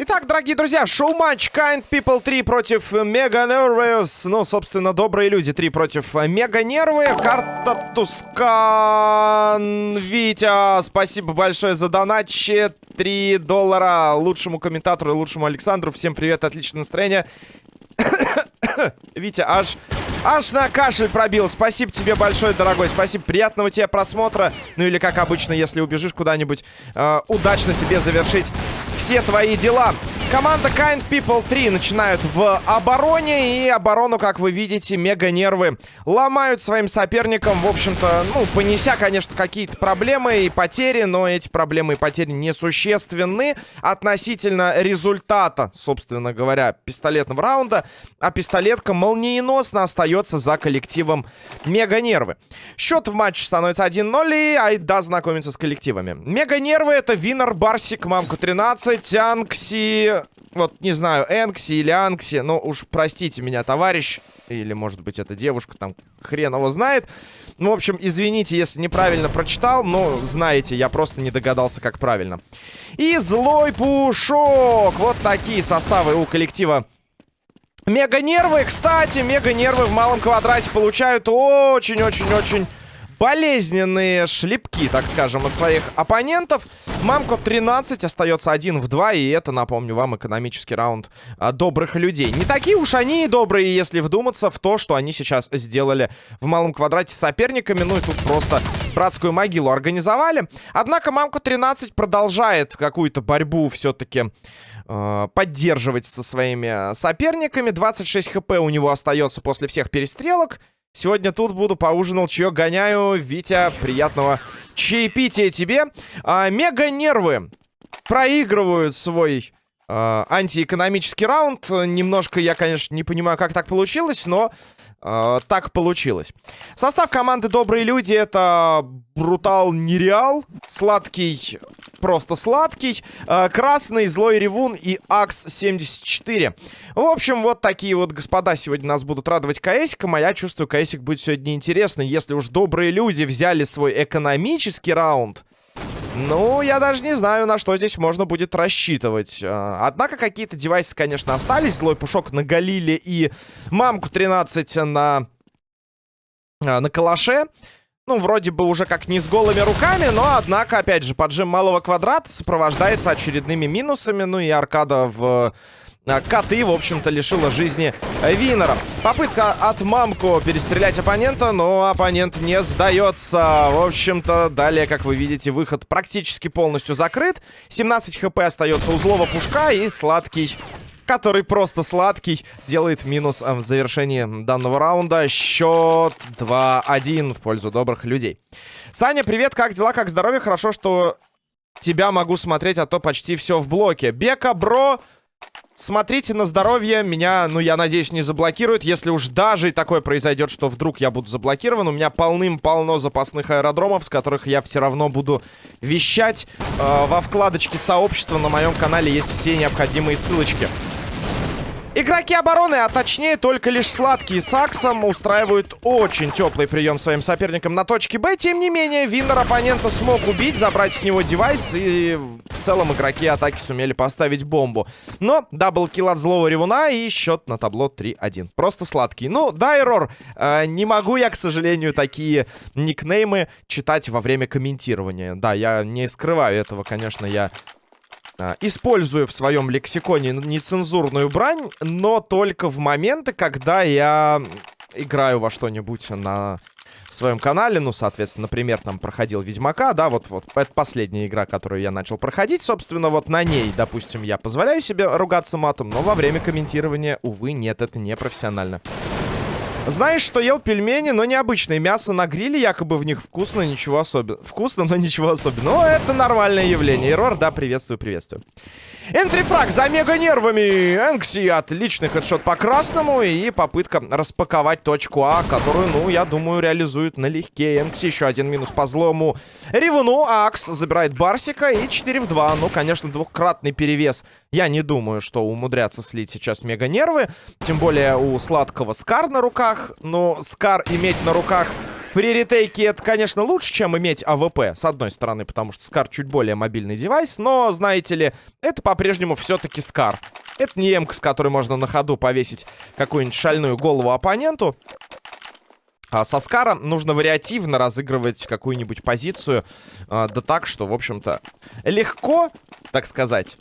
Итак, дорогие друзья, шоу-матч Kind People 3 против Мега Nervous. Ну, собственно, добрые люди 3 против Мега Нервы. Карта Тускан. Витя, спасибо большое за донат. 3 доллара лучшему комментатору и лучшему Александру. Всем привет, отличное настроение. Витя, аж, аж на кашель пробил. Спасибо тебе большое, дорогой. Спасибо, приятного тебе просмотра. Ну или, как обычно, если убежишь куда-нибудь, э, удачно тебе завершить все твои дела. Команда Kind People 3 начинают в обороне. И оборону, как вы видите, мега нервы ломают своим соперникам. В общем-то, ну, понеся, конечно, какие-то проблемы и потери. Но эти проблемы и потери несущественны относительно результата, собственно говоря, пистолетного раунда. А пистолетка молниеносно остается за коллективом мега нервы. Счет в матче становится 1-0. И Айда знакомится с коллективами. Мега нервы это Винер, Барсик, Мамку 13, Анкси вот, не знаю, Энкси или Анкси, но уж простите меня, товарищ, или, может быть, это девушка, там, хрен его знает. Ну, в общем, извините, если неправильно прочитал, но знаете, я просто не догадался, как правильно. И злой пушок! Вот такие составы у коллектива Мега-нервы, кстати, мега-нервы в малом квадрате получают очень-очень-очень болезненные шлепки, так скажем, от своих оппонентов. Мамко 13 остается 1 в 2, и это, напомню вам, экономический раунд а, добрых людей. Не такие уж они и добрые, если вдуматься в то, что они сейчас сделали в малом квадрате с соперниками. Ну и тут просто братскую могилу организовали. Однако Мамко 13 продолжает какую-то борьбу все-таки а, поддерживать со своими соперниками. 26 хп у него остается после всех перестрелок. Сегодня тут буду, поужинал, чаек гоняю. Витя, приятного чаепития тебе. А, Мега-нервы проигрывают свой а, антиэкономический раунд. Немножко я, конечно, не понимаю, как так получилось, но э, так получилось. Состав команды «Добрые люди» — это Брутал Нереал, Сладкий, просто Сладкий, э, Красный, Злой Ревун и Акс-74. В общем, вот такие вот господа сегодня нас будут радовать КСиком, а я чувствую, КСик будет сегодня интересный. Если уж «Добрые люди» взяли свой экономический раунд, ну, я даже не знаю, на что здесь можно будет рассчитывать. А, однако какие-то девайсы, конечно, остались. Злой пушок на Галиле и мамку 13 на, а, на калаше. Ну, вроде бы уже как не с голыми руками, но, однако, опять же, поджим малого квадрата сопровождается очередными минусами. Ну и аркада в коты, в общем-то, лишила жизни Винера. Попытка от Мамку перестрелять оппонента, но оппонент не сдается. В общем-то, далее, как вы видите, выход практически полностью закрыт. 17 хп остается у злого пушка и сладкий который просто сладкий, делает минус а, в завершении данного раунда. Счет 2-1 в пользу добрых людей. Саня, привет, как дела, как здоровье? Хорошо, что тебя могу смотреть, а то почти все в блоке. Бека, бро, Смотрите на здоровье. Меня, ну, я надеюсь, не заблокируют. Если уж даже такое произойдет, что вдруг я буду заблокирован, у меня полным-полно запасных аэродромов, с которых я все равно буду вещать. Э, во вкладочке сообщества на моем канале есть все необходимые ссылочки. Игроки обороны, а точнее только лишь сладкие с Аксом, устраивают очень теплый прием своим соперникам на точке Б. Тем не менее, Виннер оппонента смог убить, забрать с него девайс, и в целом игроки атаки сумели поставить бомбу. Но double kill от злого ревуна и счет на табло 3-1. Просто сладкий. Ну, да, Error, э, не могу я, к сожалению, такие никнеймы читать во время комментирования. Да, я не скрываю этого, конечно, я использую в своем лексиконе нецензурную брань, но только в моменты, когда я играю во что-нибудь на своем канале, ну, соответственно, например, там проходил Ведьмака, да, вот, вот, это последняя игра, которую я начал проходить, собственно, вот на ней, допустим, я позволяю себе ругаться матом, но во время комментирования, увы, нет, это не профессионально. Знаешь, что ел пельмени, но необычные. Мясо на гриле, якобы в них вкусно, ничего особенного. Вкусно, но ничего особенного. Но это нормальное явление. Эррор, да, приветствую, приветствую. Entry frag за мега нервами. Энкси, отличный хедшот по красному. И попытка распаковать точку А, которую, ну, я думаю, реализует налегке. Энкси еще один минус по злому. Ревуну, Акс забирает Барсика и 4 в 2. Ну, конечно, двухкратный перевес. Я не думаю, что умудрятся слить сейчас мега нервы. Тем более у сладкого Скар на руках. Но Скар иметь на руках При ретейке это, конечно, лучше, чем иметь АВП, с одной стороны, потому что Скар чуть более мобильный девайс, но, знаете ли, это по-прежнему все-таки Скар. Это не эмка, с которой можно на ходу повесить какую-нибудь шальную голову оппоненту. А со Скара нужно вариативно разыгрывать какую-нибудь позицию, а, да так, что, в общем-то, легко, так сказать,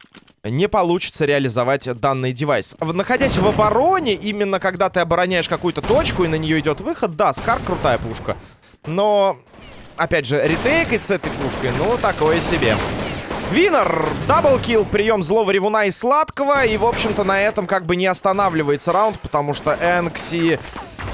не получится реализовать данный девайс. Находясь в обороне, именно когда ты обороняешь какую-то точку и на нее идет выход, да, Скар крутая пушка. Но, опять же, ретейкать с этой пушкой, ну, такое себе. Винер, double kill, прием злого ревуна и сладкого. И, в общем-то, на этом как бы не останавливается раунд, потому что Энкси...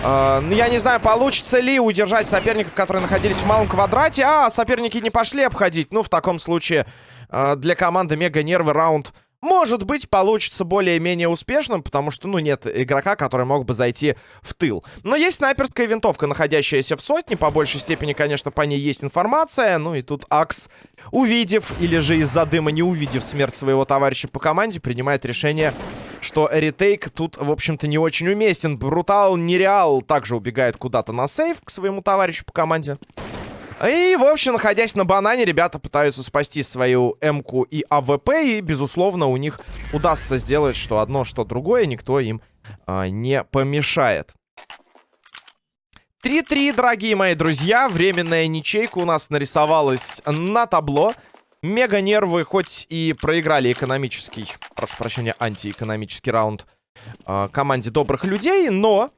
Э, ну, я не знаю, получится ли удержать соперников, которые находились в малом квадрате. А, соперники не пошли обходить. Ну, в таком случае э, для команды Мега Нервы раунд может быть, получится более-менее успешным, потому что, ну, нет игрока, который мог бы зайти в тыл. Но есть снайперская винтовка, находящаяся в сотне. По большей степени, конечно, по ней есть информация. Ну, и тут Акс, увидев, или же из-за дыма не увидев смерть своего товарища по команде, принимает решение, что retake тут, в общем-то, не очень уместен. Брутал Нереал также убегает куда-то на save к своему товарищу по команде. И, в общем, находясь на банане, ребята пытаются спасти свою М-ку и АВП. И, безусловно, у них удастся сделать что одно, что другое. Никто им а, не помешает. 3-3, дорогие мои друзья. Временная ничейка у нас нарисовалась на табло. Мега нервы, хоть и проиграли экономический, прошу прощения, антиэкономический раунд э, команде добрых людей, но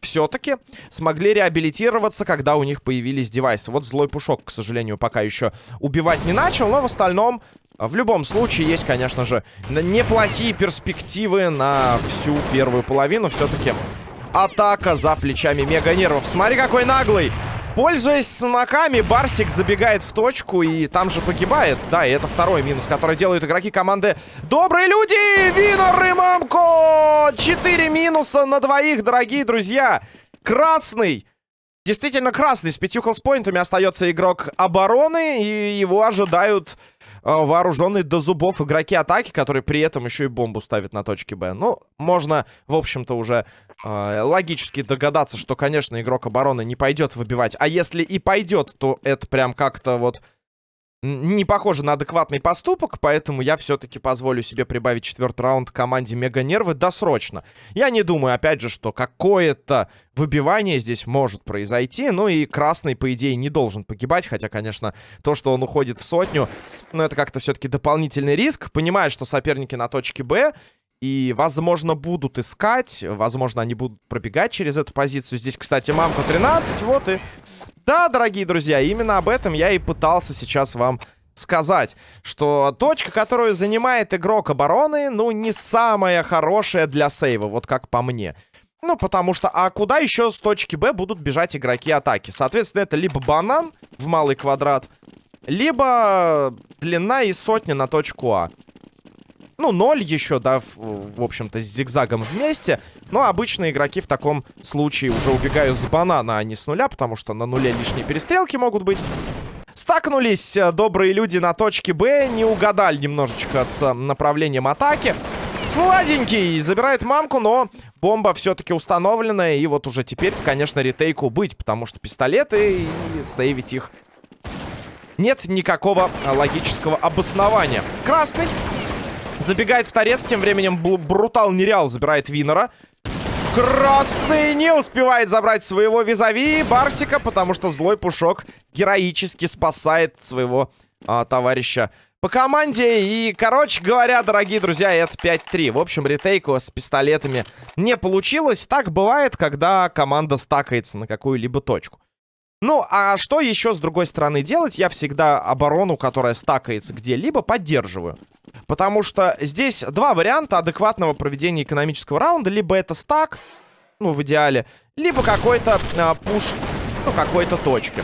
все-таки смогли реабилитироваться, когда у них появились девайсы. Вот злой пушок, к сожалению, пока еще убивать не начал, но в остальном... В любом случае, есть, конечно же, неплохие перспективы на всю первую половину. Все-таки атака за плечами мега нервов. Смотри, какой наглый! Пользуясь смоками, Барсик забегает в точку и там же погибает. Да, и это второй минус, который делают игроки команды Добрые люди! Винор и Мамко! Четыре минуса на двоих, дорогие друзья. Красный. Действительно красный. С пятью хелспоинтами остается игрок обороны. И его ожидают вооруженные до зубов игроки атаки, которые при этом еще и бомбу ставят на точке Б. Ну, можно, в общем-то, уже э, логически догадаться, что, конечно, игрок обороны не пойдет выбивать. А если и пойдет, то это прям как-то вот не похоже на адекватный поступок, поэтому я все-таки позволю себе прибавить четвертый раунд команде Мега Нервы досрочно. Я не думаю, опять же, что какое-то выбивание здесь может произойти, ну и Красный, по идее, не должен погибать, хотя, конечно, то, что он уходит в сотню, ну это как-то все-таки дополнительный риск. Понимаю, что соперники на точке Б, и, возможно, будут искать, возможно, они будут пробегать через эту позицию. Здесь, кстати, мамка 13, вот и да, дорогие друзья, именно об этом я и пытался сейчас вам сказать, что точка, которую занимает игрок обороны, ну, не самая хорошая для сейва, вот как по мне. Ну, потому что, а куда еще с точки Б будут бежать игроки атаки? Соответственно, это либо банан в малый квадрат, либо длина и сотня на точку А. Ну, ноль еще, да, в, в общем-то, с зигзагом вместе. Но обычно игроки в таком случае уже убегают с банана, а не с нуля, потому что на нуле лишние перестрелки могут быть. Стакнулись э, добрые люди на точке Б, не угадали немножечко с э, направлением атаки. Сладенький забирает мамку, но бомба все-таки установлена. И вот уже теперь, конечно, ретейку быть, потому что пистолеты и сейвить их нет никакого логического обоснования. Красный Забегает в торец, тем временем Брутал Нереал забирает Винера. Красный не успевает забрать своего визави Барсика, потому что злой пушок героически спасает своего а, товарища по команде. И, короче говоря, дорогие друзья, это 5-3. В общем, ретейку с пистолетами не получилось. Так бывает, когда команда стакается на какую-либо точку. Ну, а что еще с другой стороны делать? Я всегда оборону, которая стакается где-либо, поддерживаю. Потому что здесь два варианта адекватного проведения экономического раунда. Либо это стак, ну, в идеале, либо какой-то а, пуш, ну, какой-то точки.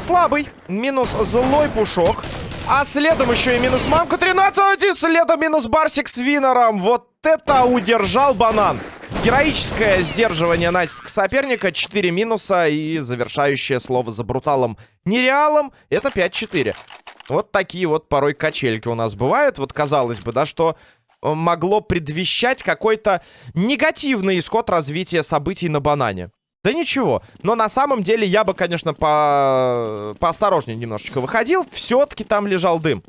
Слабый, минус злой пушок. А следом еще и минус мамка 13, и следом минус барсик с винором. Вот это удержал банан. Героическое сдерживание натиска соперника. 4 минуса и завершающее слово за бруталом нереалом. Это 5-4. Вот такие вот порой качельки у нас бывают. Вот казалось бы, да, что э, могло предвещать какой-то негативный исход развития событий на банане. Да ничего. Но на самом деле я бы, конечно, по... поосторожнее немножечко выходил. Все-таки там лежал дым.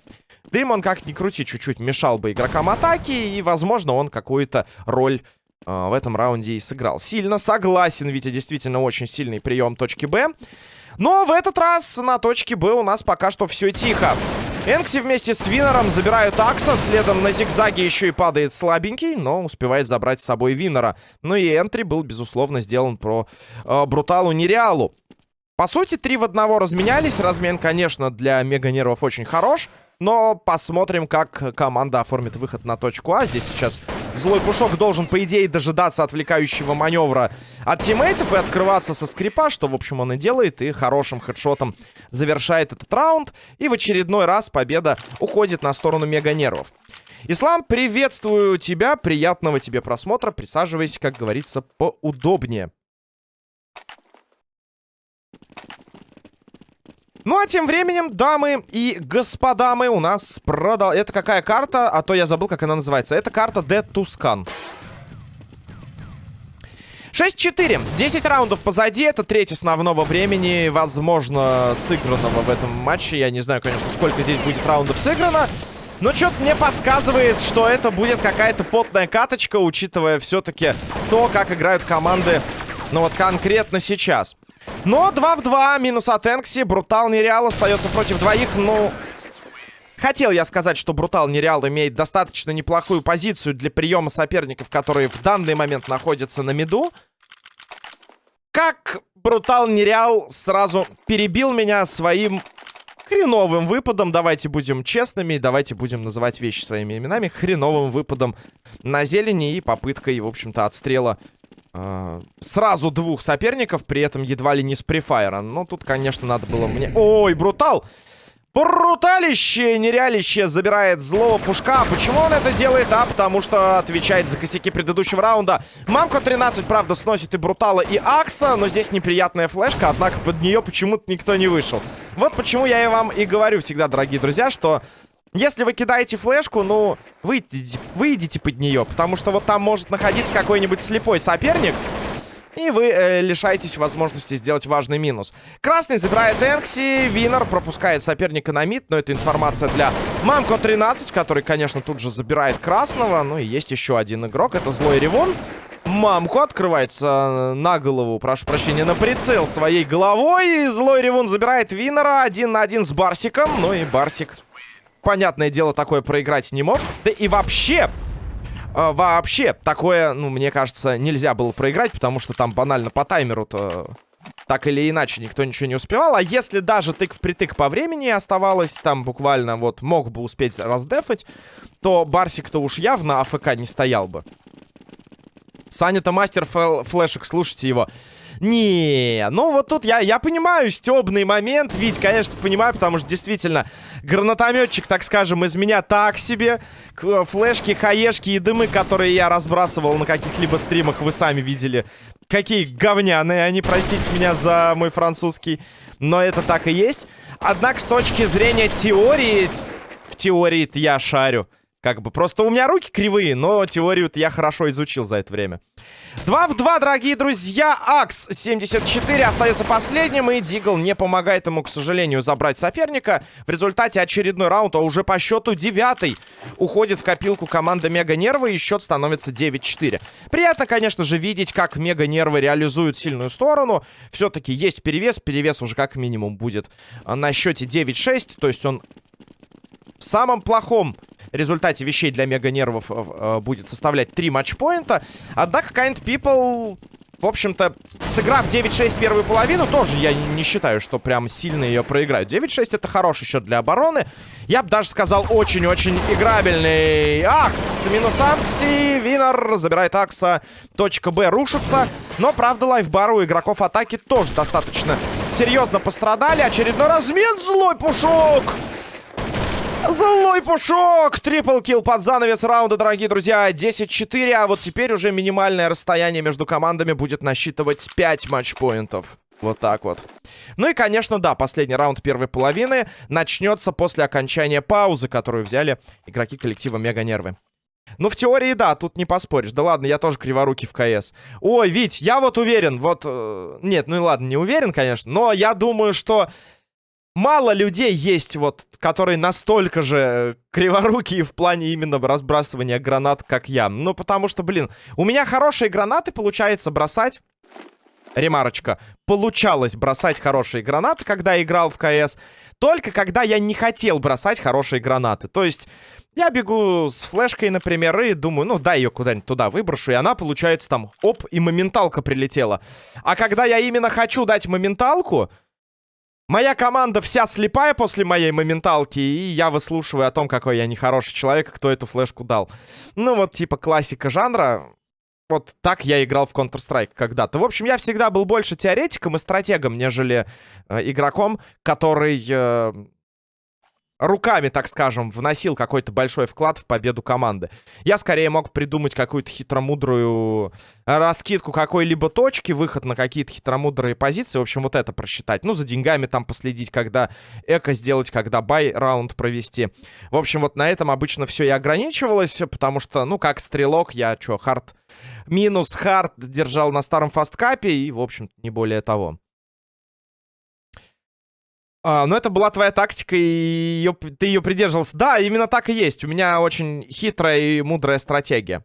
Дым, он как ни крути, чуть-чуть мешал бы игрокам атаки. И, возможно, он какую-то роль э, в этом раунде и сыграл. Сильно согласен, Витя, действительно очень сильный прием точки Б. Но в этот раз на точке Б у нас пока что все тихо. Энкси вместе с Винером забирают Акса. Следом на зигзаге еще и падает слабенький, но успевает забрать с собой Винера. Ну и энтри был, безусловно, сделан про э, Бруталу Нереалу. По сути, три в одного разменялись. Размен, конечно, для мега-нервов очень хорош. Но посмотрим, как команда оформит выход на точку А. Здесь сейчас злой пушок должен, по идее, дожидаться отвлекающего маневра от тиммейтов и открываться со скрипа, что, в общем, он и делает. И хорошим хедшотом завершает этот раунд. И в очередной раз победа уходит на сторону мега-нервов. Ислам, приветствую тебя. Приятного тебе просмотра. Присаживайся, как говорится, поудобнее. Ну, а тем временем, дамы и господа, мы у нас продал... Это какая карта? А то я забыл, как она называется. Это карта Dead Tuscan. 6-4. 10 раундов позади. Это треть основного времени, возможно, сыгранного в этом матче. Я не знаю, конечно, сколько здесь будет раундов сыграно. Но что-то мне подсказывает, что это будет какая-то потная каточка, учитывая все-таки то, как играют команды, ну вот конкретно сейчас. Но 2 в 2, минус от Энкси. Брутал Нереал остается против двоих. Ну, хотел я сказать, что Брутал Нереал имеет достаточно неплохую позицию для приема соперников, которые в данный момент находятся на миду. Как Брутал Нереал сразу перебил меня своим хреновым выпадом. Давайте будем честными, давайте будем называть вещи своими именами. Хреновым выпадом на зелени и попыткой, в общем-то, отстрела сразу двух соперников, при этом едва ли не с префайра. Но тут, конечно, надо было мне... Ой, брутал! Бруталище, нереалище забирает злого пушка. Почему он это делает? А, потому что отвечает за косяки предыдущего раунда. Мамко 13, правда, сносит и Брутала, и Акса, но здесь неприятная флешка, однако под нее почему-то никто не вышел. Вот почему я и вам и говорю всегда, дорогие друзья, что если вы кидаете флешку, ну, выйдите, выйдите под нее, потому что вот там может находиться какой-нибудь слепой соперник, и вы э, лишаетесь возможности сделать важный минус. Красный забирает Энкси, Винер пропускает соперника на мид, но это информация для Мамко 13, который, конечно, тут же забирает красного. Ну и есть еще один игрок, это Злой Ревон. Мамку открывается на голову, прошу прощения, на прицел своей головой. И Злой Ревун забирает Винера один на один с Барсиком. Ну и Барсик понятное дело, такое проиграть не мог. Да и вообще, э, вообще, такое, ну, мне кажется, нельзя было проиграть, потому что там банально по таймеру-то так или иначе никто ничего не успевал. А если даже тык в притык по времени оставалось, там буквально вот мог бы успеть раздефать, то Барсик-то уж явно АФК не стоял бы. Саня-то мастер флешек, слушайте его. Не, ну вот тут я, я понимаю стебный момент, ведь, конечно, понимаю, потому что действительно гранатометчик, так скажем, из меня так себе. Флешки, хаешки и дымы, которые я разбрасывал на каких-либо стримах, вы сами видели. Какие говняные они, простите меня за мой французский. Но это так и есть. Однако с точки зрения теории, в теории я шарю. Как бы просто у меня руки кривые, но теорию я хорошо изучил за это время. 2 в 2, дорогие друзья. Акс 74 остается последним. И Дигл не помогает ему, к сожалению, забрать соперника. В результате очередной раунд, а уже по счету девятый, уходит в копилку команда Мега Нервы. И счет становится 9-4. Приятно, конечно же, видеть, как Мега Нервы реализуют сильную сторону. Все-таки есть перевес. Перевес уже как минимум будет на счете 9-6. То есть он в самом плохом результате вещей для мега-нервов э, э, будет составлять 3 матчпоинта. Однако Kind People, в общем-то, сыграв 9-6 первую половину, тоже я не считаю, что прям сильно ее проиграют. 9-6 это хороший счет для обороны. Я бы даже сказал, очень-очень играбельный. Акс, минус Акси, Винер забирает Акса. Точка Б рушится. Но, правда, лайфбар у игроков атаки тоже достаточно серьезно пострадали. Очередной размен, злой пушок! Злой пушок! Triple kill под занавес раунда, дорогие друзья. 10-4, а вот теперь уже минимальное расстояние между командами будет насчитывать 5 матчпоинтов. Вот так вот. Ну и, конечно, да, последний раунд первой половины начнется после окончания паузы, которую взяли игроки коллектива Мега Нервы. Ну, в теории, да, тут не поспоришь. Да ладно, я тоже криворукий в КС. Ой, Вить, я вот уверен, вот... Э, нет, ну и ладно, не уверен, конечно, но я думаю, что мало людей есть, вот, которые настолько же криворукие в плане именно разбрасывания гранат, как я. Ну, потому что, блин, у меня хорошие гранаты получается бросать. Ремарочка. Получалось бросать хорошие гранаты, когда играл в КС. Только когда я не хотел бросать хорошие гранаты. То есть... Я бегу с флешкой, например, и думаю, ну, дай ее куда-нибудь туда выброшу, и она, получается, там, оп, и моменталка прилетела. А когда я именно хочу дать моменталку, Моя команда вся слепая после моей моменталки, и я выслушиваю о том, какой я нехороший человек, кто эту флешку дал. Ну вот, типа, классика жанра. Вот так я играл в Counter-Strike когда-то. В общем, я всегда был больше теоретиком и стратегом, нежели э, игроком, который э, руками, так скажем, вносил какой-то большой вклад в победу команды. Я скорее мог придумать какую-то хитромудрую раскидку какой-либо точки, выход на какие-то хитромудрые позиции. В общем, вот это просчитать. Ну, за деньгами там последить, когда eco сделать, когда buy-раунд провести. В общем, вот на этом обычно все и ограничивалось, потому что, ну, как стрелок, я что, hard... Минус хард держал на старом фасткапе и, в общем не более того. А, ну, это была твоя тактика, и ее, ты ее придерживался. Да, именно так и есть. У меня очень хитрая и мудрая стратегия.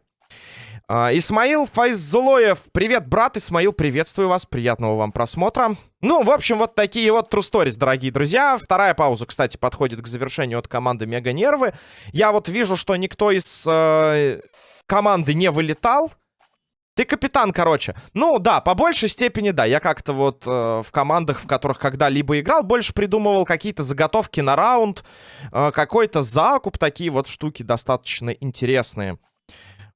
А, Исмаил Файзулоев. Привет, брат. Исмаил, приветствую вас. Приятного вам просмотра. Ну, в общем, вот такие вот True Stories, дорогие друзья. Вторая пауза, кстати, подходит к завершению от команды Мега Нервы. Я вот вижу, что никто из э, команды не вылетал. Ты капитан, короче. Ну, да, по большей степени, да. Я как-то вот э, в командах, в которых когда-либо играл, больше придумывал какие-то заготовки на раунд, э, какой-то закуп, такие вот штуки достаточно интересные.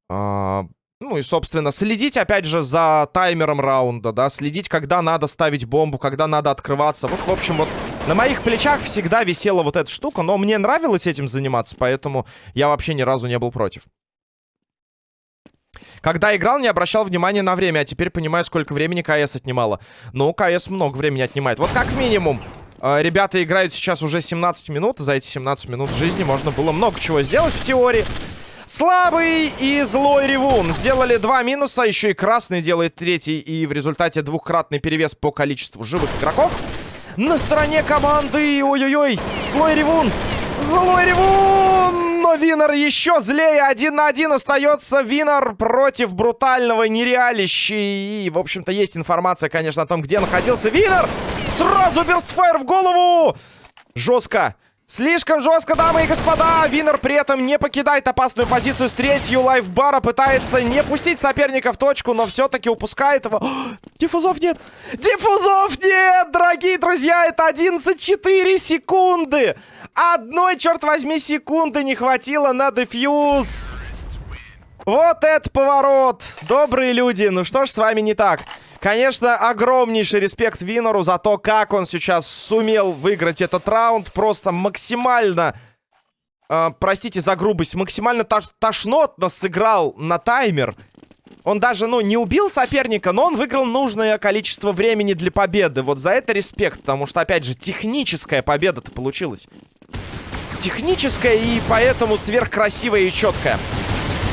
Э, ну и, собственно, следить, опять же, за таймером раунда, да, следить, когда надо ставить бомбу, когда надо открываться. Вот, в общем, вот на моих плечах всегда висела вот эта штука, но мне нравилось этим заниматься, поэтому я вообще ни разу не был против. Когда играл, не обращал внимания на время, а теперь понимаю, сколько времени КС отнимало. Ну, КС много времени отнимает. Вот как минимум, э, ребята играют сейчас уже 17 минут. За эти 17 минут жизни можно было много чего сделать в теории. Слабый и злой Ревун сделали два минуса, еще и красный делает третий, и в результате двухкратный перевес по количеству живых игроков. На стороне команды, ой-ой-ой, злой Ревун, злой Ревун! Но Винер еще злее. Один на один остается Винер против брутального нереалища. И, в общем-то, есть информация, конечно, о том, где находился Винер. Сразу burst fire в голову. Жестко. Слишком жестко, дамы и господа. Винер при этом не покидает опасную позицию с третью life bar а. Пытается не пустить соперника в точку, но все-таки упускает его. диффузов нет. Диффузов нет, дорогие друзья. Это 11-4 секунды. Одной, черт возьми, секунды не хватило на дефьюз. Вот это поворот. Добрые люди, ну что ж с вами не так? Конечно, огромнейший респект Винору за то, как он сейчас сумел выиграть этот раунд. Просто максимально, э, простите за грубость, максимально тош тошнотно сыграл на таймер. Он даже, ну, не убил соперника, но он выиграл нужное количество времени для победы. Вот за это респект, потому что, опять же, техническая победа-то получилась. Техническая и поэтому сверхкрасивая и четкая.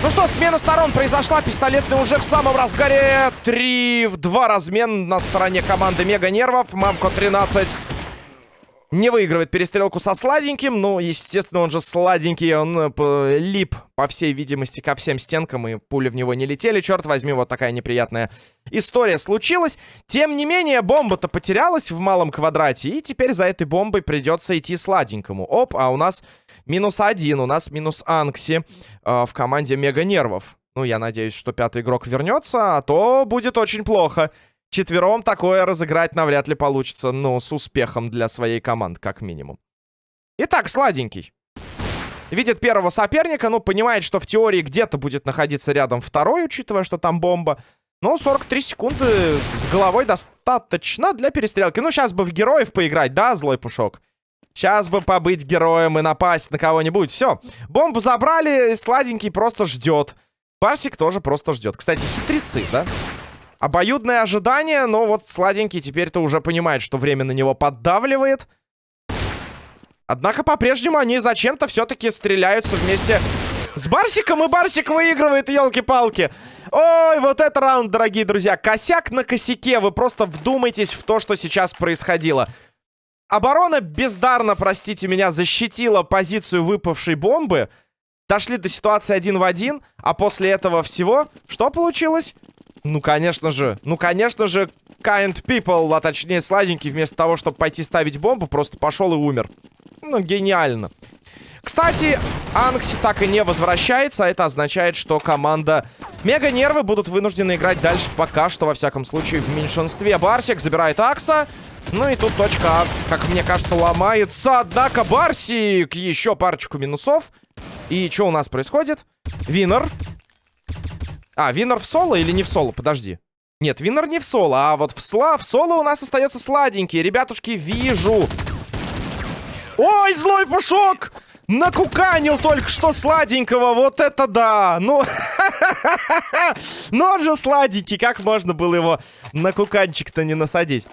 Ну что, смена сторон произошла. Пистолетный уже в самом разгаре. 3 в 2 размен на стороне команды Мега Нервов. Мамко 13 не выигрывает перестрелку со сладеньким. Ну, естественно, он же сладенький. Он э, лип, по всей видимости, ко всем стенкам. И пули в него не летели. Черт возьми, вот такая неприятная история случилась. Тем не менее, бомба-то потерялась в малом квадрате. И теперь за этой бомбой придется идти сладенькому. Оп, а у нас минус один. У нас минус Анкси э, в команде Мега Нервов. Ну, я надеюсь, что пятый игрок вернется, а то будет очень плохо. Четвером такое разыграть навряд ли получится, но с успехом для своей команды, как минимум. Итак, сладенький. Видит первого соперника, ну, понимает, что в теории где-то будет находиться рядом второй, учитывая, что там бомба. Ну, 43 секунды с головой достаточно для перестрелки. Ну, сейчас бы в героев поиграть, да, злой пушок? Сейчас бы побыть героем и напасть на кого-нибудь. Все, бомбу забрали, сладенький просто ждет. Барсик тоже просто ждет. Кстати, хитрецы, да? Обоюдное ожидание, но вот сладенький теперь-то уже понимает, что время на него поддавливает. Однако по-прежнему они зачем-то все-таки стреляются вместе С Барсиком и Барсик выигрывает, елки-палки. Ой, вот это раунд, дорогие друзья. Косяк на косяке. Вы просто вдумайтесь в то, что сейчас происходило. Оборона бездарно, простите меня, защитила позицию выпавшей бомбы. Дошли до ситуации один в один, а после этого всего что получилось? Ну, конечно же, ну, конечно же, kind people, а точнее сладенький, вместо того, чтобы пойти ставить бомбу, просто пошел и умер. Ну, гениально. Кстати, Анкси так и не возвращается, а это означает, что команда Мега Нервы будут вынуждены играть дальше пока что, во всяком случае, в меньшинстве. Барсик забирает Акса. Ну и тут точка А, как мне кажется, ломается. Однако Барсик еще парочку минусов. И что у нас происходит? Винер. А, Винер в соло или не в соло? Подожди. Нет, Винер не в соло, а вот в, сла в соло у нас остается сладенький. Ребятушки, вижу. Ой, злой пушок! Накуканил только что сладенького, вот это да! Ну, ну он же сладенький, как можно было его на куканчик-то не насадить?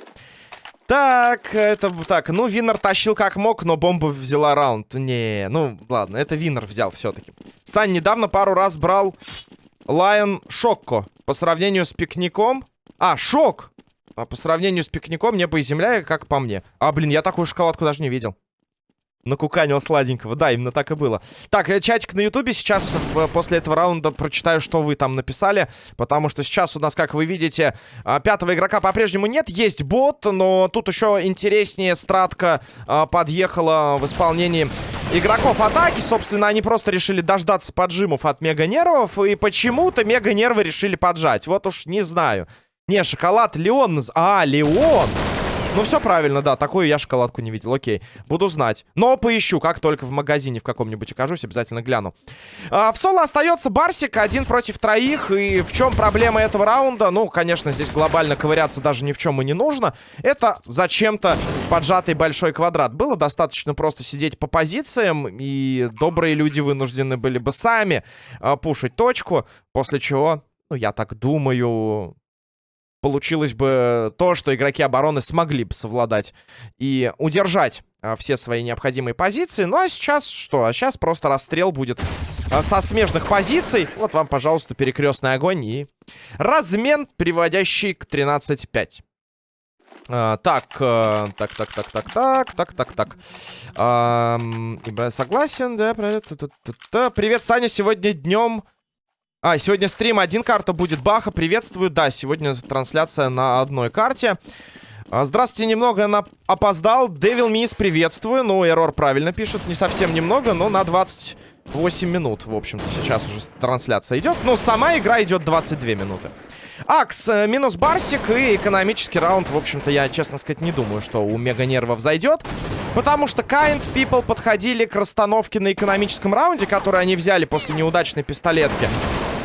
Так, это так, ну, Винер тащил как мог, но бомба взяла раунд. Не, ну, ладно, это Винер взял все-таки. Сань недавно пару раз брал Лайон Шокко. По сравнению с пикником... А, Шок! А по сравнению с пикником небо и земля, как по мне. А, блин, я такую шоколадку даже не видел накуканил сладенького. Да, именно так и было. Так, э, чатик на ютубе. Сейчас после этого раунда прочитаю, что вы там написали. Потому что сейчас у нас, как вы видите, а, пятого игрока по-прежнему нет. Есть бот, но тут еще интереснее стратка а, подъехала в исполнении игроков атаки. Собственно, они просто решили дождаться поджимов от мега-нервов. И почему-то мега-нервы решили поджать. Вот уж не знаю. Не, шоколад Леон. А, Леон! Ну, все правильно, да. Такую я шоколадку не видел. Окей. Буду знать. Но поищу. Как только в магазине в каком-нибудь окажусь, обязательно гляну. А, в соло остается Барсик. Один против троих. И в чем проблема этого раунда? Ну, конечно, здесь глобально ковыряться даже ни в чем и не нужно. Это зачем-то поджатый большой квадрат. Было достаточно просто сидеть по позициям. И добрые люди вынуждены были бы сами а, пушить точку. После чего, ну, я так думаю получилось бы то, что игроки обороны смогли бы совладать и удержать а, все свои необходимые позиции. Ну а сейчас что? А сейчас просто расстрел будет а, со смежных позиций. Вот вам, пожалуйста, перекрестный огонь и размен, приводящий к 13-5. А, так, а, так, так, так, так, так, так, так, так. А, согласен, да. Привет, Саня, сегодня днем а, сегодня стрим, один карта будет. Баха, приветствую. Да, сегодня трансляция на одной карте. А, здравствуйте, немного на... опоздал. Devil Miss, приветствую. Ну, Эррор правильно пишет. Не совсем немного, но на 28 минут, в общем-то, сейчас уже трансляция идет. Ну, сама игра идет 22 минуты. Акс, э, минус Барсик и экономический раунд, в общем-то, я, честно сказать, не думаю, что у Мега Нервов зайдет. Потому что Kind People подходили к расстановке на экономическом раунде, который они взяли после неудачной пистолетки.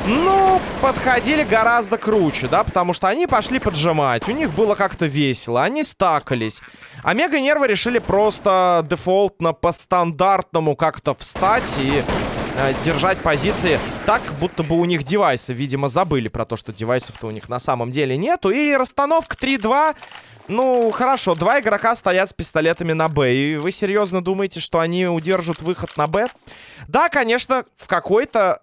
Ну, подходили гораздо круче, да, потому что они пошли поджимать. У них было как-то весело, они стакались. А Мега-нервы решили просто дефолтно по стандартному как-то встать и э, держать позиции так, будто бы у них девайсы, видимо, забыли про то, что девайсов-то у них на самом деле нету. И расстановка 3-2... Ну, хорошо, два игрока стоят с пистолетами на Б. И вы серьезно думаете, что они удержат выход на Б? Да, конечно, в какой-то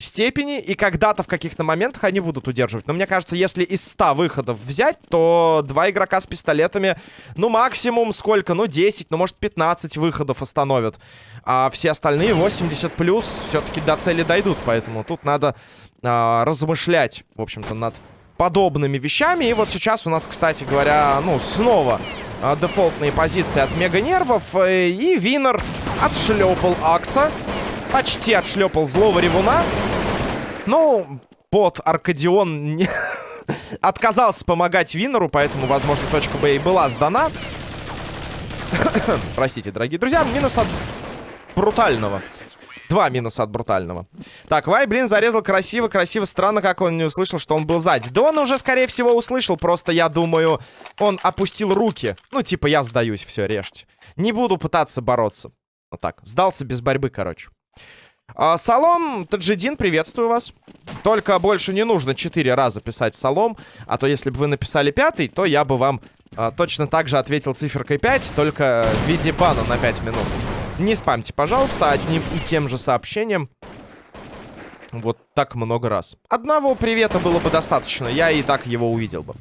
степени, и когда-то в каких-то моментах они будут удерживать. Но мне кажется, если из 100 выходов взять, то два игрока с пистолетами, ну, максимум сколько? Ну, 10, ну, может, 15 выходов остановят. А все остальные 80 плюс все-таки до цели дойдут, поэтому тут надо а, размышлять, в общем-то, над подобными вещами. И вот сейчас у нас, кстати говоря, ну, снова а, дефолтные позиции от Мега Нервов. Э, и Винер отшлепал Акса. Почти отшлепал злого ревуна. Ну, под Аркадион не... отказался помогать Винеру, поэтому, возможно, точка Б и была сдана. Простите, дорогие друзья, минус от брутального. Два минуса от брутального. Так, Вай, блин, зарезал красиво, красиво. Странно, как он не услышал, что он был сзади. Да он уже, скорее всего, услышал. Просто, я думаю, он опустил руки. Ну, типа, я сдаюсь, все, режьте. Не буду пытаться бороться. Вот так, сдался без борьбы, короче. А, Салом, Таджидин, приветствую вас. Только больше не нужно четыре раза писать Салом, а то если бы вы написали пятый, то я бы вам а, точно так же ответил циферкой 5, только в виде бана на 5 минут. Не спамьте, пожалуйста, одним и тем же сообщением. Вот так много раз. Одного привета было бы достаточно, я и так его увидел бы.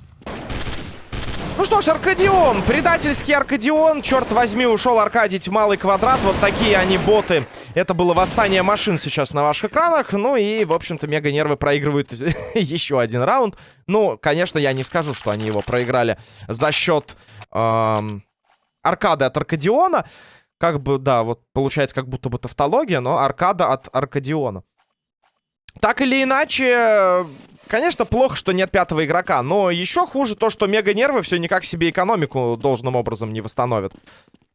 Ну что ж, Аркадион, предательский Аркадион. Черт возьми, ушел аркадить малый квадрат. Вот такие они боты. Это было восстание машин сейчас на ваших экранах. Ну и, в общем-то, мега-нервы проигрывают еще один раунд. Ну, конечно, я не скажу, что они его проиграли за счет эм, аркады от Аркадиона. Как бы, да, вот получается как будто бы тавтология, но аркада от Аркадиона. Так или иначе, Конечно, плохо, что нет пятого игрока, но еще хуже то, что мега-нервы все никак себе экономику должным образом не восстановят.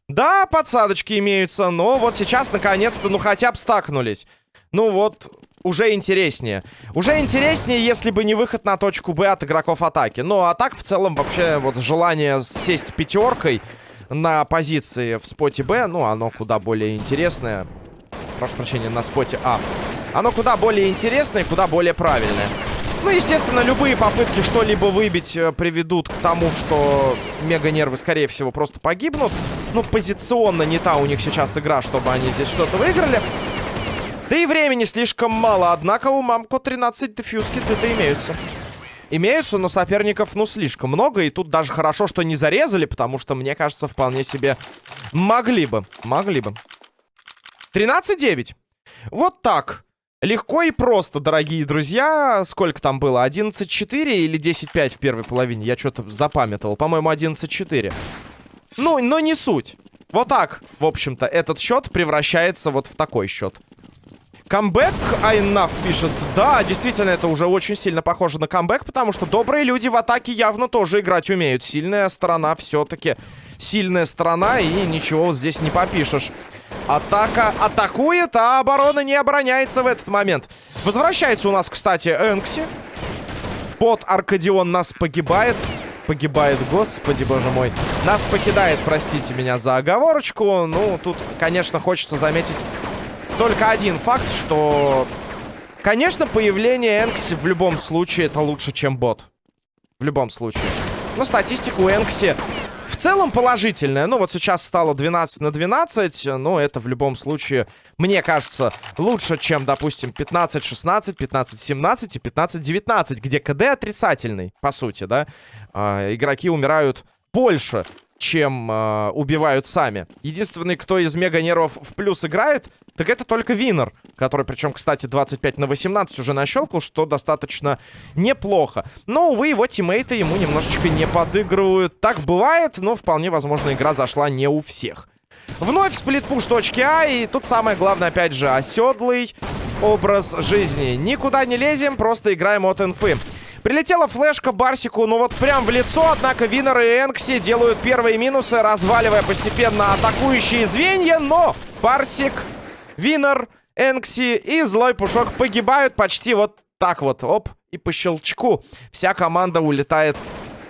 Да, подсадочки имеются, но вот сейчас, наконец-то, ну хотя бы стакнулись. Ну вот, уже интереснее. Уже интереснее, если бы не выход на точку Б от игроков атаки. Ну, а так, в целом, вообще, вот желание сесть пятеркой на позиции в споте Б, ну, оно куда более интересное. Прошу прощения, на споте А. Оно куда более интересное и куда более правильное. Ну, естественно, любые попытки что-либо выбить э, приведут к тому, что мега-нервы, скорее всего, просто погибнут. Ну, позиционно не та у них сейчас игра, чтобы они здесь что-то выиграли. Да и времени слишком мало, однако у Мамко 13 дефьюзки это имеются. Имеются, но соперников, ну, слишком много. И тут даже хорошо, что не зарезали, потому что, мне кажется, вполне себе могли бы. Могли бы. 13-9. Вот так. Легко и просто, дорогие друзья. Сколько там было? 11-4 или 10-5 в первой половине? Я что-то запамятовал. По-моему, 11-4. Ну, но не суть. Вот так, в общем-то, этот счет превращается вот в такой счет. Камбэк Айнаф пишет. Да, действительно, это уже очень сильно похоже на камбэк, потому что добрые люди в атаке явно тоже играть умеют. Сильная сторона все-таки сильная сторона, и ничего здесь не попишешь. Атака атакует, а оборона не обороняется в этот момент. Возвращается у нас, кстати, Энкси. Под Аркадион нас погибает. Погибает, господи, боже мой. Нас покидает, простите меня за оговорочку. Ну, тут, конечно, хочется заметить только один факт, что... Конечно, появление Энкси в любом случае это лучше, чем бот. В любом случае. Но статистику Энкси в целом положительная. Ну, вот сейчас стало 12 на 12. Но это в любом случае, мне кажется, лучше, чем, допустим, 15-16, 15-17 и 15-19, где КД отрицательный, по сути, да. Э, игроки умирают больше, чем э, убивают сами. Единственный, кто из мега-нервов в плюс играет, так это только Винер. Который, причем, кстати, 25 на 18 уже нащелкал, что достаточно неплохо. Но, увы, его тиммейты ему немножечко не подыгрывают. Так бывает, но вполне возможно игра зашла не у всех. Вновь сплитпуш точки А, и тут самое главное, опять же, оседлый образ жизни. Никуда не лезем, просто играем от инфы. Прилетела флешка Барсику, ну вот прям в лицо, однако Винер и Энкси делают первые минусы, разваливая постепенно атакующие звенья, но Барсик, Винер, Энкси и Злой Пушок погибают почти вот так вот, оп, и по щелчку вся команда улетает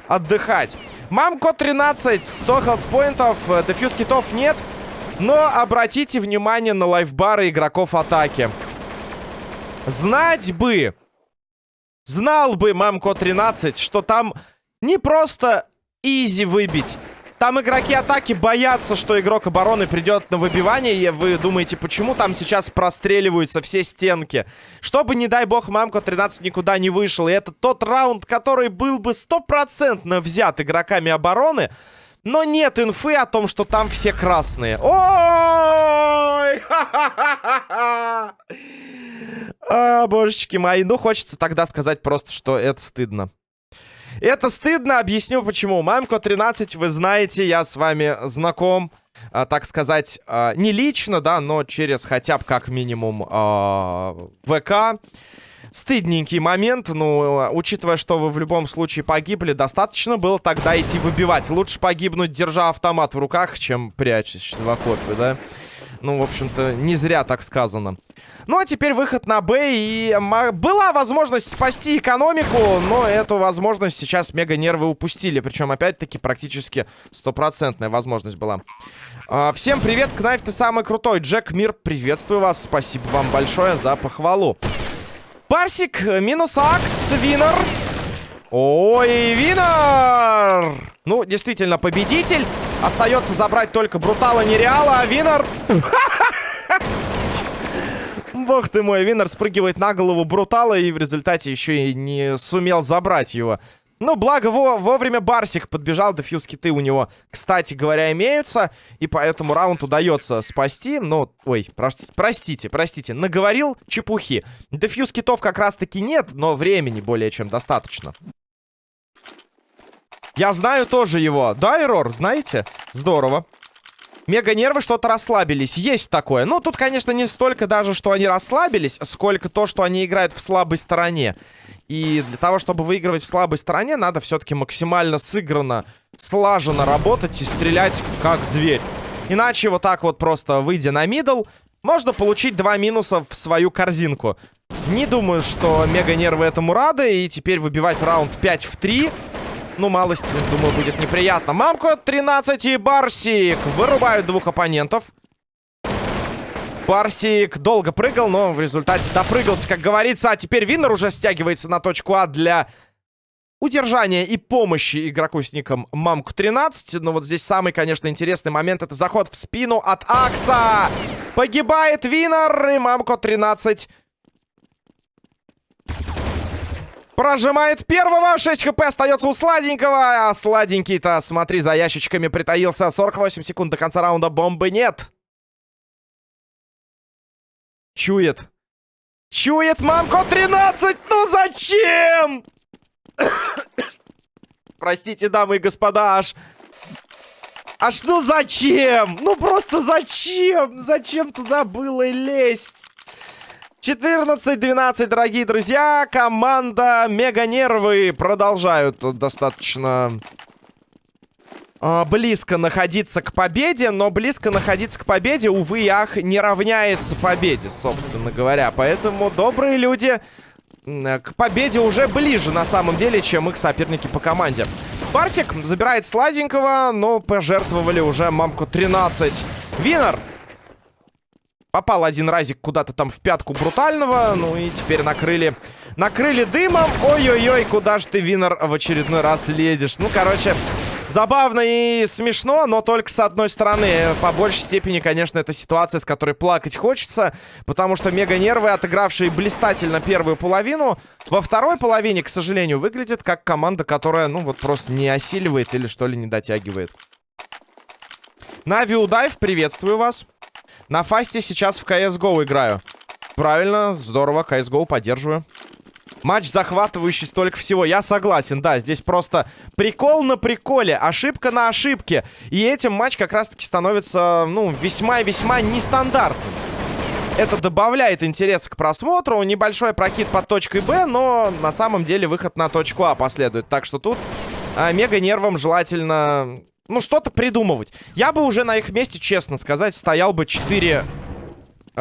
отдыхать. Мамко 13, 100 хелспоинтов, дефьюз китов нет, но обратите внимание на лайфбары игроков атаки. Знать бы, Знал бы Мамко 13, что там не просто изи выбить. Там игроки атаки боятся, что игрок обороны придет на выбивание. И вы думаете, почему там сейчас простреливаются все стенки? Чтобы, не дай бог, Мамко 13 никуда не вышел. И это тот раунд, который был бы стопроцентно взят игроками обороны. Но нет инфы о том, что там все красные. Ой! А, божечки мои. Ну, хочется тогда сказать просто, что это стыдно. Это стыдно, объясню почему. Мамко 13, вы знаете, я с вами знаком, а, так сказать, а, не лично, да, но через хотя бы как минимум а, ВК. Стыдненький момент, ну, учитывая, что вы в любом случае погибли, достаточно было тогда идти выбивать. Лучше погибнуть, держа автомат в руках, чем прячась в окопе, да? Ну, в общем-то, не зря так сказано. Ну, а теперь выход на Б. И была возможность спасти экономику, но эту возможность сейчас мега-нервы упустили. Причем, опять-таки, практически стопроцентная возможность была. А, всем привет, Кнайф, ты самый крутой. Джек Мир, приветствую вас. Спасибо вам большое за похвалу. Парсик, минус Акс, Винер. Ой, Винер! Ну, действительно, победитель. Остается забрать только Брутала Нереала, а Винер... Бог ты мой, Винер спрыгивает на голову Брутала и в результате еще и не сумел забрать его. Ну, благо, во вовремя Барсик подбежал, дефьюз киты у него, кстати говоря, имеются. И поэтому раунд удается спасти. Ну, ой, простите, простите, наговорил чепухи. Дефьюз китов как раз-таки нет, но времени более чем достаточно. Я знаю тоже его. Да, Эрор, знаете? Здорово. Мега-нервы что-то расслабились. Есть такое. Ну, тут, конечно, не столько даже, что они расслабились, сколько то, что они играют в слабой стороне. И для того, чтобы выигрывать в слабой стороне, надо все-таки максимально сыгранно, слаженно работать и стрелять как зверь. Иначе вот так вот просто выйдя на мидл, можно получить два минуса в свою корзинку. Не думаю, что мега-нервы этому рады. И теперь выбивать раунд 5 в 3 ну, малость, думаю, будет неприятно. Мамко 13 и Барсик вырубают двух оппонентов. Барсик долго прыгал, но в результате допрыгался, как говорится. А теперь Виннер уже стягивается на точку А для удержания и помощи игроку с ником Мамку 13. Но вот здесь самый, конечно, интересный момент. Это заход в спину от Акса. Погибает Виннер и Мамко 13 Прожимает первого. 6 хп остается у сладенького. А сладенький-то, смотри, за ящичками притаился. 48 секунд до конца раунда. Бомбы нет. Чует. Чует мамко 13. Ну зачем? Простите, дамы и господа, аж... Аж ну зачем? Ну просто зачем? Зачем туда было лезть? 14-12, дорогие друзья. Команда Мега Нервы продолжают достаточно э, близко находиться к победе. Но близко находиться к победе, увы ах, не равняется победе, собственно говоря. Поэтому добрые люди к победе уже ближе, на самом деле, чем их соперники по команде. Барсик забирает сладенького, но пожертвовали уже мамку 13. Винер Попал один разик куда-то там в пятку брутального. Ну и теперь накрыли... Накрыли дымом. Ой-ой-ой, куда же ты, Винер, в очередной раз лезешь? Ну, короче, забавно и смешно, но только с одной стороны. По большей степени, конечно, это ситуация, с которой плакать хочется. Потому что мега-нервы, отыгравшие блистательно первую половину, во второй половине, к сожалению, выглядит как команда, которая, ну, вот просто не осиливает или что ли не дотягивает. Нави Удайв, приветствую вас. На фасте сейчас в CSGO играю. Правильно, здорово, CSGO поддерживаю. Матч захватывающий столько всего. Я согласен, да, здесь просто прикол на приколе, ошибка на ошибке. И этим матч как раз-таки становится, ну, весьма-весьма нестандартным. Это добавляет интерес к просмотру. Небольшой прокид под точкой Б, но на самом деле выход на точку А последует. Так что тут а, мега нервам желательно ну, что-то придумывать. Я бы уже на их месте, честно сказать, стоял бы 4...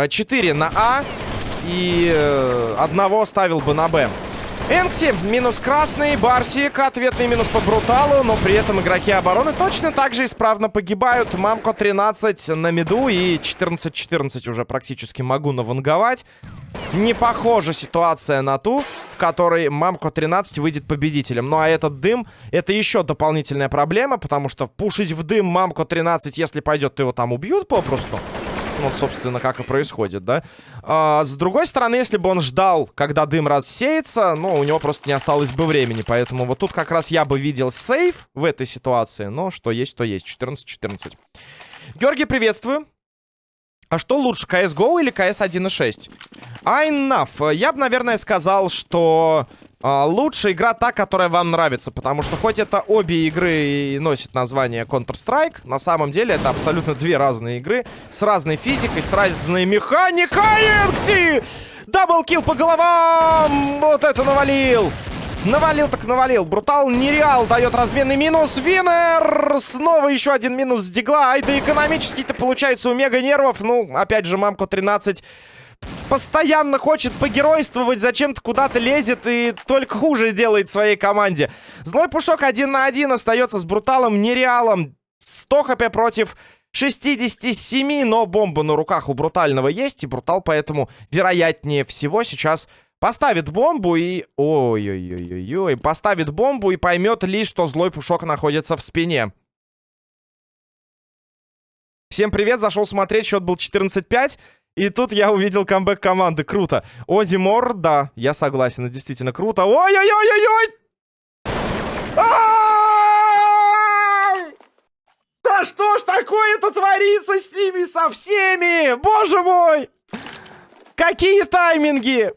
4 э, на А и э, одного ставил бы на Б. Энкси минус красный, Барсик ответный минус по Бруталу, но при этом игроки обороны точно так же исправно погибают. Мамко 13 на миду и 14-14 уже практически могу наванговать. Не похожа ситуация на ту, в которой Мамко 13 выйдет победителем. Ну а этот дым, это еще дополнительная проблема, потому что пушить в дым Мамко 13, если пойдет, то его там убьют попросту. Вот, собственно, как и происходит, да? А, с другой стороны, если бы он ждал, когда дым рассеется, ну, у него просто не осталось бы времени. Поэтому вот тут как раз я бы видел сейф в этой ситуации. Но что есть, то есть. 14-14. Георгий, приветствую. А что лучше, CSGO или CS 1.6? А enough. Я бы, наверное, сказал, что а, лучшая игра та, которая вам нравится. Потому что хоть это обе игры и носит название Counter-Strike, на самом деле это абсолютно две разные игры. С разной физикой, с разной механикой. Энкси! Даблкил по головам! Вот это навалил! Навалил так навалил. Брутал нереал дает разменный минус. Винер! Снова еще один минус с дигла. Ай, да экономический-то получается у мега нервов. Ну, опять же, мамку 13 постоянно хочет погеройствовать, зачем-то куда-то лезет и только хуже делает своей команде. Злой Пушок один на один остается с Бруталом нереалом. 100 хп против 67, но бомба на руках у Брутального есть, и Брутал поэтому, вероятнее всего, сейчас Поставит бомбу и... Ой-ой-ой-ой-ой. Поставит бомбу и поймет лишь, что злой пушок находится в спине. Всем привет, зашел смотреть, счет был 14-5. И тут я увидел камбэк команды. Круто. Ози Мор, да, я согласен, это действительно круто. Ой-ой-ой-ой-ой! Да что ж такое-то творится с ними, со всеми? Боже мой! Какие тайминги!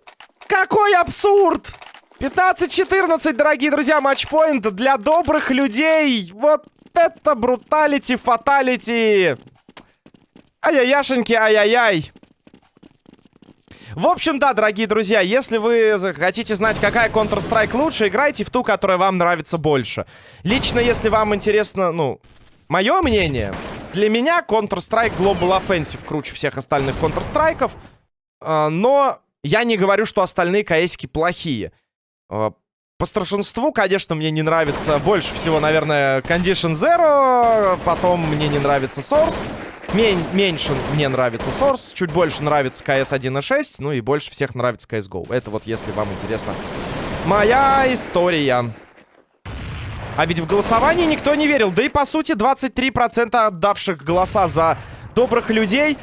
Какой абсурд! 15-14, дорогие друзья, матчпоинт для добрых людей. Вот это бруталити, фаталити. Ай-яй-яшеньки, ай-яй-яй. В общем, да, дорогие друзья, если вы хотите знать, какая Counter-Strike лучше, играйте в ту, которая вам нравится больше. Лично, если вам интересно, ну, мое мнение, для меня Counter-Strike Global Offensive круче всех остальных Counter-Strike'ов. А, но я не говорю, что остальные КСки плохие. А, по старшинству, конечно, мне не нравится больше всего, наверное, Condition Zero. Потом мне не нравится Source. Мен меньше мне нравится Source. Чуть больше нравится CS 1.6. Ну и больше всех нравится CSGO. Это вот, если вам интересно, моя история. А ведь в голосовании никто не верил. Да и, по сути, 23% отдавших голоса за добрых людей.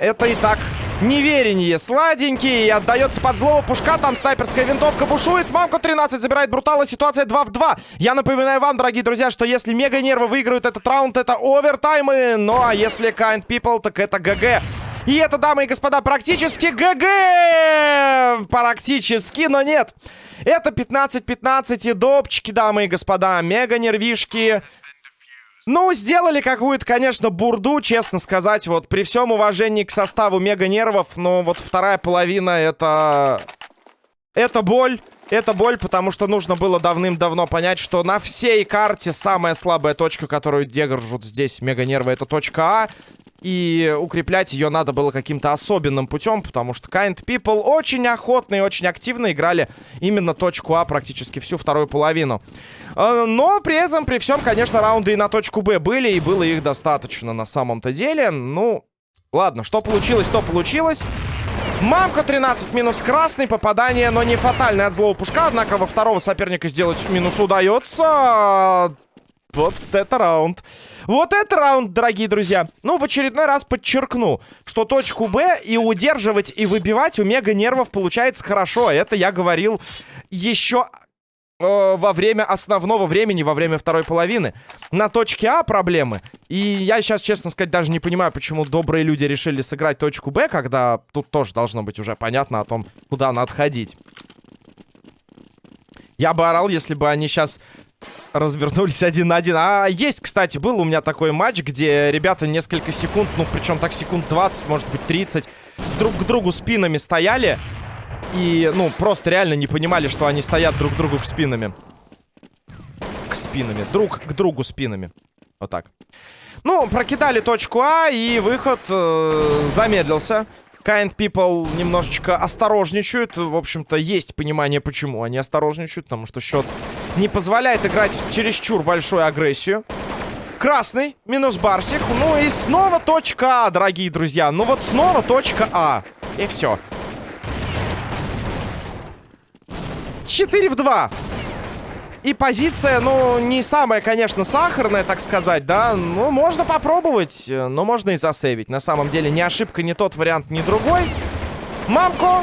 Это и так Неверенье сладенький. Отдается под злого пушка. Там снайперская винтовка бушует. Мамка 13 забирает брутала. Ситуация 2 в 2. Я напоминаю вам, дорогие друзья, что если мега нервы выиграют этот раунд, это овертаймы. Ну а если kind people, так это ГГ. И это, дамы и господа, практически ГГ! Практически, но нет. Это 15-15 и допчики, дамы и господа. Мега нервишки. Ну, сделали какую-то, конечно, бурду, честно сказать. Вот при всем уважении к составу Мега Нервов, но вот вторая половина это... Это боль. Это боль, потому что нужно было давным-давно понять, что на всей карте самая слабая точка, которую держат здесь Мега Нервы, это точка А. И укреплять ее надо было каким-то особенным путем, потому что Kind People очень охотно и очень активно играли именно точку А практически всю вторую половину. Э, но при этом, при всем, конечно, раунды и на точку Б были, и было их достаточно на самом-то деле. Ну, ладно, что получилось, то получилось. Мамка 13 минус красный, попадание, но не фатальное от злого пушка. Однако во второго соперника сделать минус удается. Вот это раунд. Вот это раунд, дорогие друзья. Ну, в очередной раз подчеркну, что точку Б и удерживать, и выбивать у Мега Нервов получается хорошо. Это я говорил еще во время основного времени, во время второй половины. На точке А проблемы. И я сейчас, честно сказать, даже не понимаю, почему добрые люди решили сыграть точку Б, когда тут тоже должно быть уже понятно о том, куда надо ходить. Я бы орал, если бы они сейчас развернулись один на один. А есть, кстати, был у меня такой матч, где ребята несколько секунд, ну, причем так секунд 20, может быть, 30, друг к другу спинами стояли. И, ну, просто реально не понимали, что они стоят друг другу к спинами. К спинами. Друг к другу спинами. Вот так. Ну, прокидали точку А, и выход э, замедлился. Kind People немножечко осторожничают. В общем-то, есть понимание, почему они осторожничают. Потому что счет не позволяет играть в чересчур большую агрессию. Красный, минус Барсик. Ну и снова точка А, дорогие друзья. Ну вот снова точка А. И все. 4 в 2. И позиция, ну, не самая, конечно, сахарная, так сказать, да. Ну, можно попробовать, но можно и засейвить. На самом деле, ни ошибка, ни тот вариант, ни другой. Мамко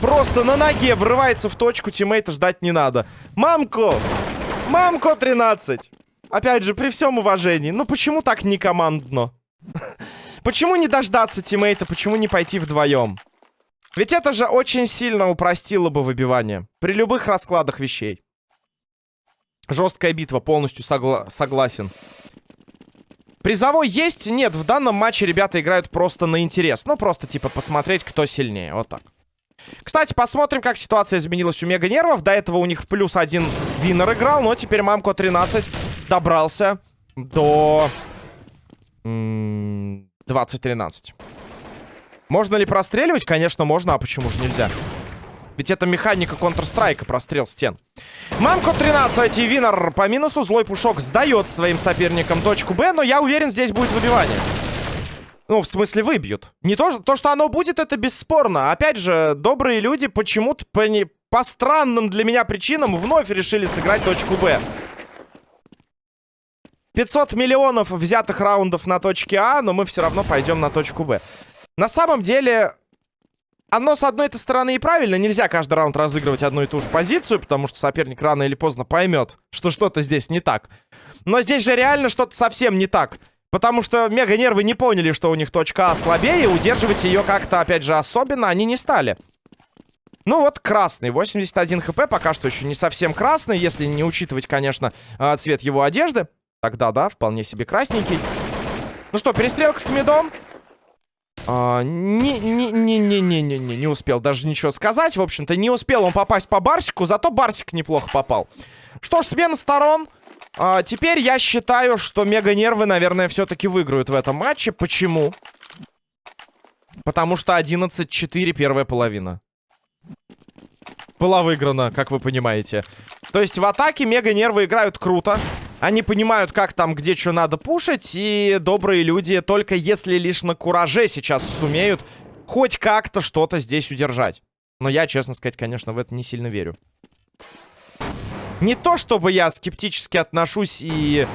просто на ноге врывается в точку, тиммейта ждать не надо. Мамко! Мамко 13! Опять же, при всем уважении, ну почему так не командно? Почему не дождаться тиммейта, почему не пойти вдвоем? Ведь это же очень сильно упростило бы выбивание. При любых раскладах вещей. Жесткая битва, полностью согла согласен. Призовой есть? Нет, в данном матче ребята играют просто на интерес. Ну, просто, типа, посмотреть, кто сильнее. Вот так. Кстати, посмотрим, как ситуация изменилась у Мега Нервов. До этого у них в плюс один Винер играл, но теперь Мамко 13 добрался до 20-13. Можно ли простреливать? Конечно, можно, а почему же нельзя? Ведь это механика Counter-Strike, прострел стен. Мамко 13, и Винер по минусу. Злой Пушок сдает своим соперникам точку Б, но я уверен, здесь будет выбивание. Ну, в смысле, выбьют. Не то, то, что оно будет, это бесспорно. Опять же, добрые люди почему-то по, не, по странным для меня причинам вновь решили сыграть точку Б. 500 миллионов взятых раундов на точке А, но мы все равно пойдем на точку Б. На самом деле, оно с одной этой стороны и правильно. Нельзя каждый раунд разыгрывать одну и ту же позицию, потому что соперник рано или поздно поймет, что что-то здесь не так. Но здесь же реально что-то совсем не так. Потому что мега-нервы не поняли, что у них точка А слабее, удерживать ее как-то, опять же, особенно они не стали. Ну вот красный, 81 хп, пока что еще не совсем красный, если не учитывать, конечно, а, цвет его одежды. Тогда, да, вполне себе красненький. Ну что, перестрелка с медом. Не-не-не-не-не-не, а, не успел даже ничего сказать. В общем-то, не успел он попасть по Барсику, зато Барсик неплохо попал. Что ж, смена сторон. А, теперь я считаю, что мега-нервы, наверное, все-таки выиграют в этом матче. Почему? Потому что 11-4 первая половина была выиграна, как вы понимаете. То есть в атаке мега-нервы играют круто. Они понимают, как там, где что надо пушить. И добрые люди, только если лишь на кураже сейчас сумеют хоть как-то что-то здесь удержать. Но я, честно сказать, конечно, в это не сильно верю. Не то, чтобы я скептически отношусь и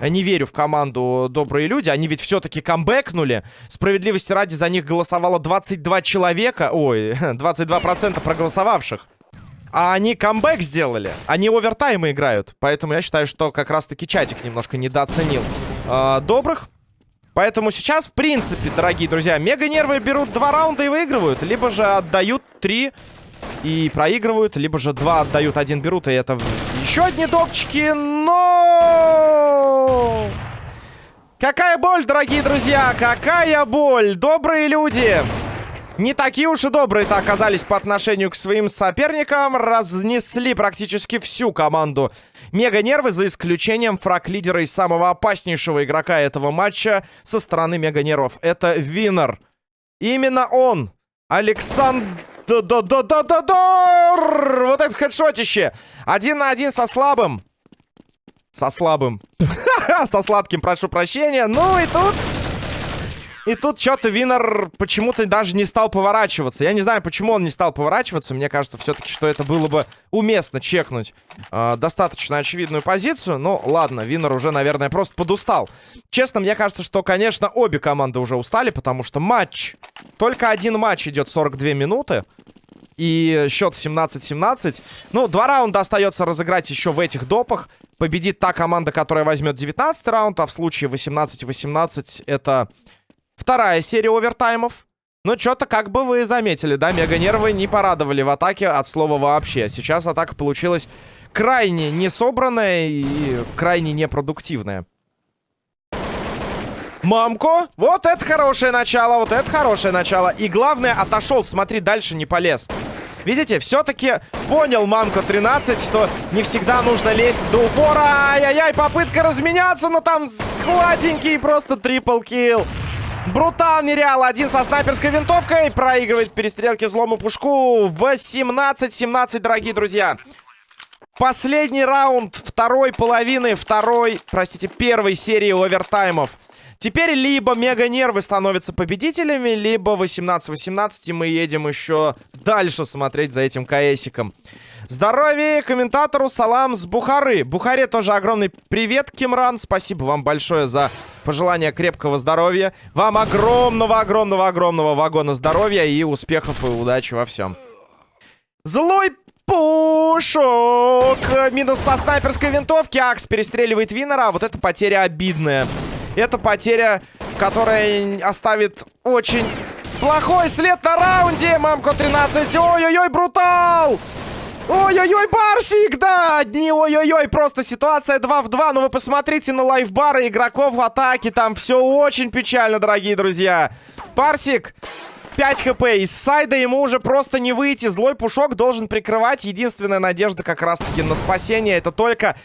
не верю в команду «Добрые люди». Они ведь все-таки камбэкнули. Справедливости ради за них голосовало 22 человека. Ой, 22% проголосовавших. А они камбэк сделали. Они овертаймы играют. Поэтому я считаю, что как раз-таки чатик немножко недооценил э, добрых. Поэтому сейчас, в принципе, дорогие друзья, мега-нервы берут два раунда и выигрывают. Либо же отдают три и проигрывают. Либо же два отдают, один берут. И это еще одни допчики. Но... Какая боль, дорогие друзья! Какая боль! Добрые люди! Не такие уж и добрые-то оказались по отношению к своим соперникам. Разнесли практически всю команду Мега-нервы, за исключением фраг-лидера и самого опаснейшего игрока этого матча со стороны Мега-нервов. Это Винер. Именно он, Александр... Да-да-да-да-да! Вот это хедшотище! Один на один со слабым. Со слабым. Со сладким, прошу прощения. Ну и тут... И тут что-то Винер почему-то даже не стал поворачиваться. Я не знаю, почему он не стал поворачиваться. Мне кажется, все-таки, что это было бы уместно чекнуть э, достаточно очевидную позицию. Ну, ладно, Винер уже, наверное, просто подустал. Честно, мне кажется, что, конечно, обе команды уже устали, потому что матч... Только один матч идет 42 минуты. И счет 17-17. Ну, два раунда остается разыграть еще в этих допах. Победит та команда, которая возьмет 19 раунд, а в случае 18-18 это Вторая серия овертаймов. Ну, что-то, как бы вы заметили, да, мега-нервы не порадовали в атаке от слова вообще. Сейчас атака получилась крайне несобранная и крайне непродуктивная. Мамко, вот это хорошее начало, вот это хорошее начало. И главное, отошел, смотри, дальше не полез. Видите, все-таки понял Мамко 13, что не всегда нужно лезть до упора. Ай-яй-яй, попытка разменяться, но там сладенький просто трипл килл. Брутал нереал. Один со снайперской винтовкой. Проигрывает в перестрелке злому пушку. 18-17, дорогие друзья. Последний раунд второй половины, второй, простите, первой серии овертаймов. Теперь либо мега-нервы становятся победителями, либо 18-18, и мы едем еще дальше смотреть за этим КСиком. Здоровье комментатору Салам с Бухары. Бухаре тоже огромный привет, Кимран. Спасибо вам большое за пожелание крепкого здоровья. Вам огромного-огромного-огромного вагона здоровья и успехов и удачи во всем. Злой пушок! Минус со снайперской винтовки. Акс перестреливает Винера. Вот эта потеря обидная. Это потеря, которая оставит очень плохой след на раунде. Мамко 13. Ой-ой-ой, брутал! Ой-ой-ой, Барсик, да! Одни ой-ой-ой, просто ситуация 2 в 2. Но вы посмотрите на лайфбары игроков в атаке. Там все очень печально, дорогие друзья. Барсик, 5 хп. Из сайда ему уже просто не выйти. Злой пушок должен прикрывать. Единственная надежда как раз-таки на спасение. Это только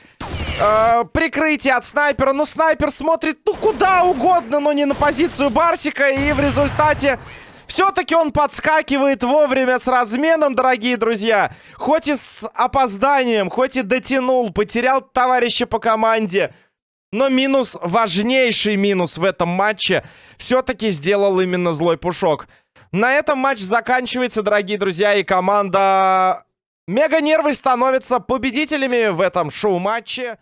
э, прикрытие от снайпера. Но снайпер смотрит ну куда угодно, но не на позицию Барсика. И в результате... Все-таки он подскакивает вовремя с разменом, дорогие друзья. Хоть и с опозданием, хоть и дотянул, потерял товарища по команде. Но минус, важнейший минус в этом матче все-таки сделал именно злой пушок. На этом матч заканчивается, дорогие друзья, и команда Мега Нервы становится победителями в этом шоу-матче.